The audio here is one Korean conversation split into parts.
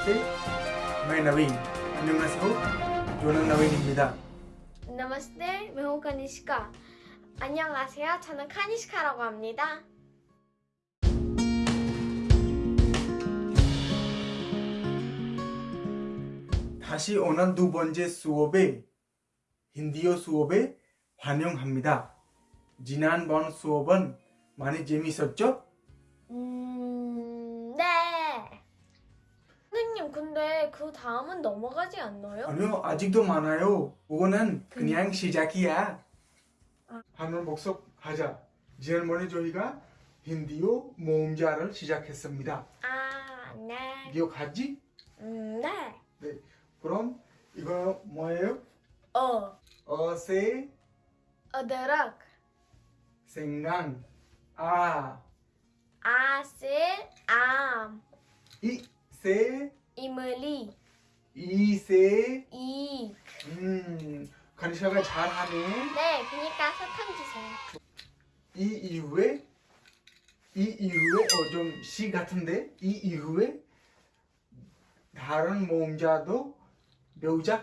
नमस्ते मैं नवीन 안녕하세요. 저는 नवीन입니다. नमस्ते मैं हूँ कनिष्का 안녕하세요. 저는 카니시카라고 합니다. 다시 오는 두 번째 수업에 힌디어 수업에 환영합니다. 지난번 수업은 많이 재미있었죠? 음... 선생님, 근데 그 다음은 넘어가지 않나요? 아니요 아직도 많아요. 그거는 그냥 시작이야. 한번 복습하자. 지난번에 저희가 힌디어 모음자를 시작했습니다. 아, 네. 기억하지? 음, 네. 네. 그럼 이거 뭐예요? 어, 어세. 어드락, 생강 아. 아슬, 암, 이세 이물리, 이세. 이. 음 간샤가 잘하네. 네, 그니까 사탕 주세요. 이 이후에 이 이후에 어좀 시 같은데? 이 이후에 다른 모음자도 배우자?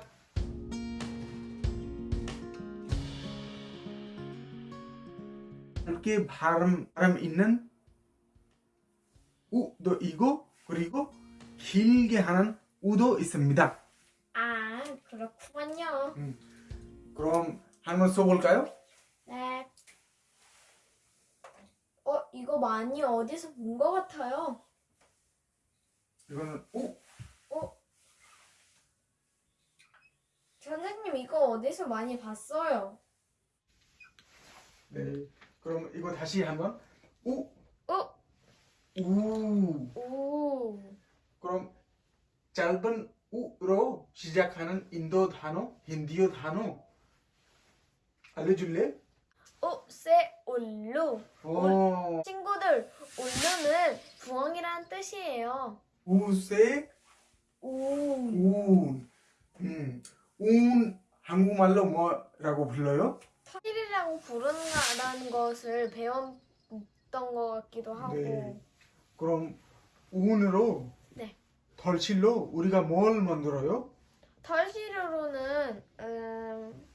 이렇게 발음 발음 있는? 우도 이고 그리고 길게 하는 우도 있습니다. 아, 그렇구만요. 그럼 한번 써볼까요? 네. 어, 이거 많이 어디서 본 것 같아요. 이거는 우 어? 선생님, 이거 어디서 많이 봤어요. 네. 그럼 이거 다시 한번 우 어? 우. 오. 그럼 짧은 우로 시작하는 인도 단어, 힌디어 단어 알려줄래? 오, 세, 올루. 어, 친구들, 올루는 부엉이라는 뜻이에요. 우세 오. 운. 음, 운 한국말로 뭐라고 불러요? 털이라고 부르는 것을 배웠던 것 같기도 하고. 네. 그럼 운으로 네. 덜실로 우리가 뭘 만들어요? 털시르로는 음,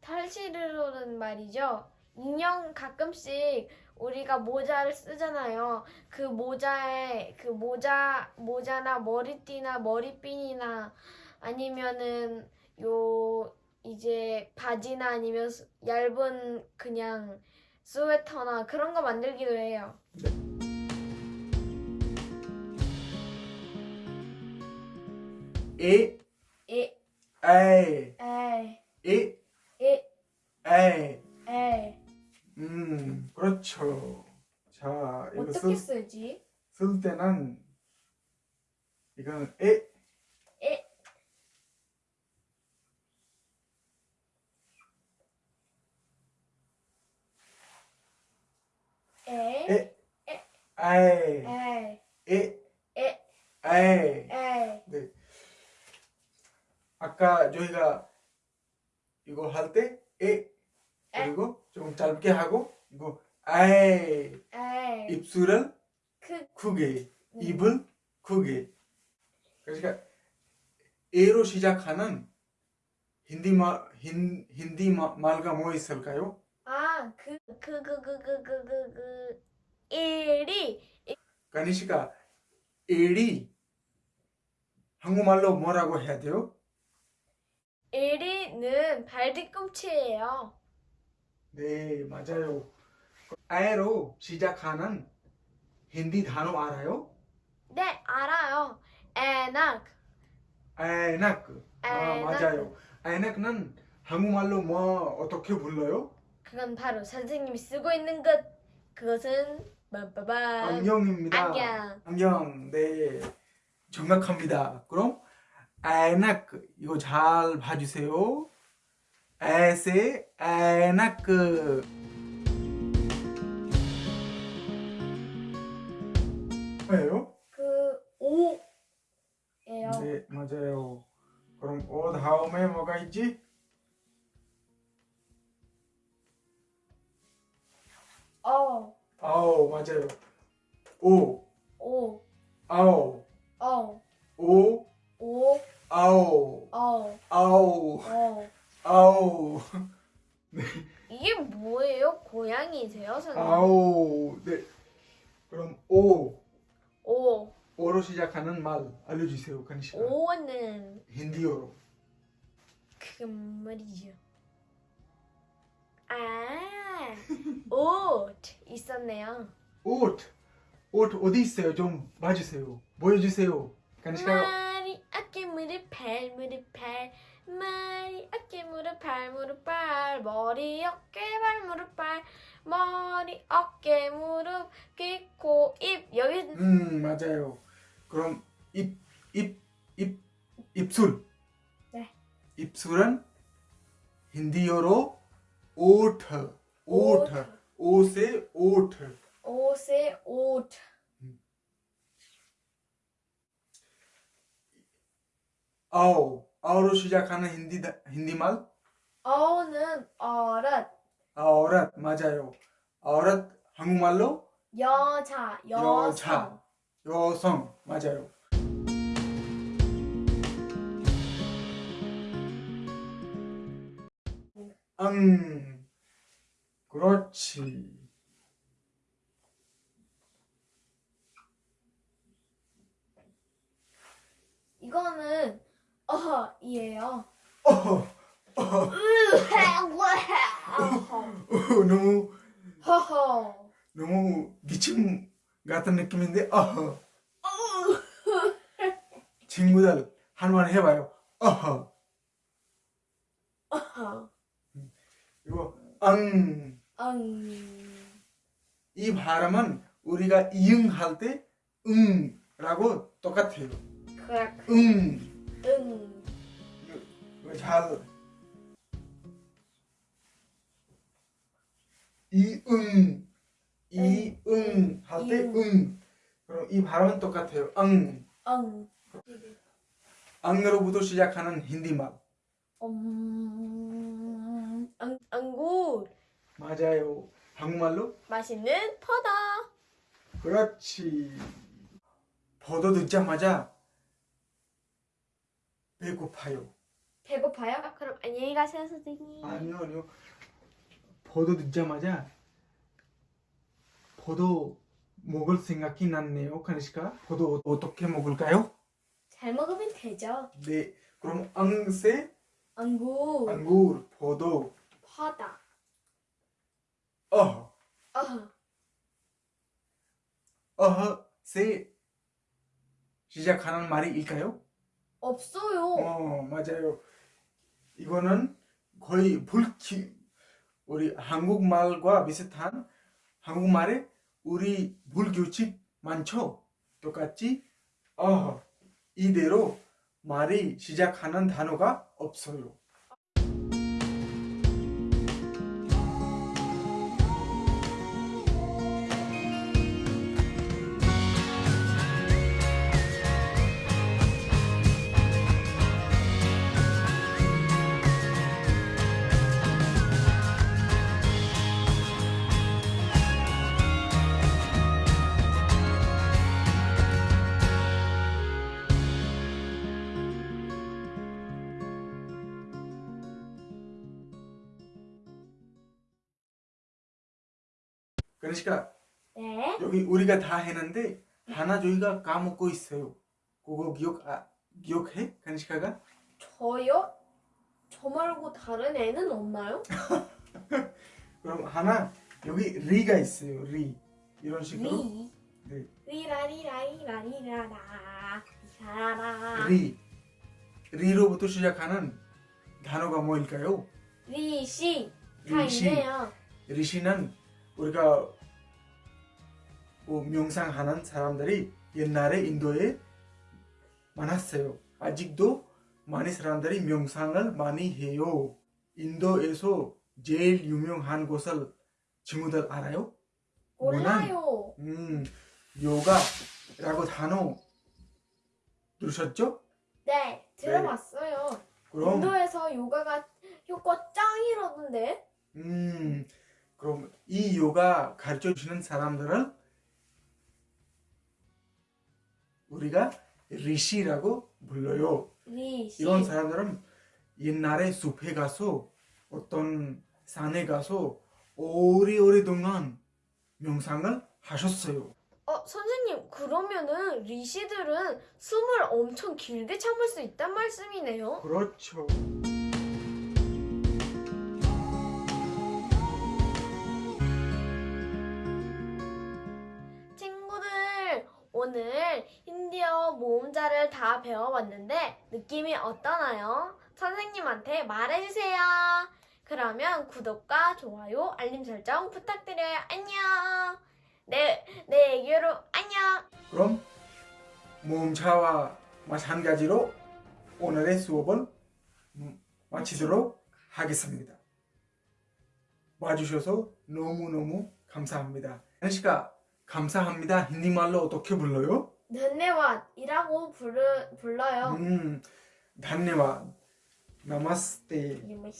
털시르로는 말이죠. 인형 가끔씩 우리가 모자를 쓰잖아요. 그 모자에 그 모자 모자나 머리띠나 머리핀이나 아니면은 요 이제 바지나 아니면 수- 얇은 그냥 스웨터나 그런 거 만들기도 해요. 에, 에, 에, 에, 에, 에, 에. 에. 음, 그렇죠. 자, 이거 어떻게 쓸, 쓰지? 쓸 때는 이거는 에, 에. 에, 에, 아에, 에, 에, 에, 아에. 에. 네. 아까 저희가 이거 할 때 에 그리고 조금 짧게 하고 이거 아이 입술을 크. 크게 음. 입을 크게 그러니까 에로 시작하는 힌디 말 힌, 힌디 말가 뭐 있을까요? 그, 그, 그. 아그 그 그 그 그 그 그그 에리 가니시가 에리 한국말로 뭐라고 해야 돼요? 일이는 발 뒤꿈치예요. 네 맞아요 아에로 시작하는 힌디 단어 알아요? 네, 알아요. 에낙, 아에낙 아 에낙. 맞아요 아에낙은 한국말로 뭐 어떻게 불러요? 그건 바로 선생님이 쓰고 있는 것. 그것은, 빠빠밤. 안경입니다 안경. 안경 네 정확합니다 그럼 아에낙 이거 잘 봐주세요. 에세 아에낙 뭐예요? 그, 오예요. 네 맞아요. 그럼 오 다음에 뭐가 있지? 어, 아오 맞아요. 오. 오, 아오 어. 아오, 이게 뭐예요? 고양이세요, 선생님? 아오. 네. 그럼 오, 오, 오로 시작하는 말 알려주세요, 간시가. 오는 힌디어로. 그 말이죠. 아, 옷 있었네요. 옷, 옷 어디 있어요? 좀 봐주세요. 보여주세요. 간시가. 말이 어깨 무릎 발 무릎 발 말이 어깨 무릎 발 무릎 발 머리 어깨 발 무릎 발 머리 어깨 무릎 귀 코 입 여기 음, 맞아요. 그럼 입, 입, 입, 입술. 네. 입술은 힌디어로 오트, 오트, 옷의 오트. 옷에 옷 औ, औ로 시작하는 힌디 힌디 말 어는 어릇 아오랏 맞아요. 아오랏 한국말로 여자 여성 여자. 여성 맞아요. 응, 그렇지. 이거는 어이에요. 어, 어, 너무 허허 너무 기침 같은 느낌인데 어. 친구들 한번 해봐요. 어허. 어허 이거 응. 응 이 발음은 우리가 이응 할 때 응라고 똑같아요. 그래 응. 응 이거 잘 이응 이응 할 때. 응. 그럼 이 발음은 똑같아요. 응. 응. 앙으로부터 시작하는 힌디 말 음, 안, 안구 맞아요. 한국말로 맛있는 퍼다. 그렇지. 버도 듣자마자 배고파요. 배고파요? 아, 그럼 안녕히 가세요, 선생님. 아니요, 아니요. 버도 듣자마자 버도 먹을 생각이 났네요, 카니시카. 버도 어떻게 먹을까요? 잘 먹으면 되죠. 네, 그럼 앙세, 안구 앙굴, 버도, 퍼다. 어, 어, 어허 세 시작하는 말이일까요? 없어요. 어, 맞아요. 이거는 거의 불키 우리 한국말과 비슷한 한국말에 우리 불규칙 많죠? 똑같이 어 이대로 말이 시작하는 단어가 없어요. 그러니까 네. 여기 우리가 다 했는데 하나 저희가 까먹고 있어요. 그거 기억 아, 기억해? 간시카가? 저요? 저 말고 다른 애는 없나요? 그럼 하나 여기 리가 있어요. 리 이런 식으로 리. 네. 리라리라리라리라라. 리라라. 리 리로부터 시작하는 단어가 뭐일까요? ऋषि. 다 ऋषि. 있네요. ऋषि는 우리가 뭐 명상하는 사람들이 옛날에 인도에 많았어요. 아직도 많은 사람들이 명상을 많이 해요. 인도에서 제일 유명한 곳을 친구들 알아요? 몰라요. 음, 요가라고 단어 들으셨죠? 네, 들어봤어요. 그럼 인도에서 요가가 효과 짱이라던데. 음, 그럼 이 요가 가르쳐 주시는 사람들을 우리가 리시라고 불러요. 리시. 이런 사람들은 옛날에 숲에 가서 어떤 산에 가서 오래오래동안 명상을 하셨어요. 어, 선생님, 그러면은 리시들은 숨을 엄청 길게 참을 수 있단 말씀이네요. 그렇죠. 오늘 힌디어 모음자를 다 배워봤는데 느낌이 어떠나요? 선생님한테 말해주세요. 그러면 구독과 좋아요, 알림 설정 부탁드려요. 안녕. 내, 내 애교로 안녕. 그럼 모음차와 마찬가지로 오늘의 수업을 음, 마치도록 하겠습니다. 와주셔서 너무너무 감사합니다. 현시가 감사합니다. 힌디말로 어떻게 불러요? 덴네왓이라고 부르, 불러요. 음, 단네와 나마스테 이름이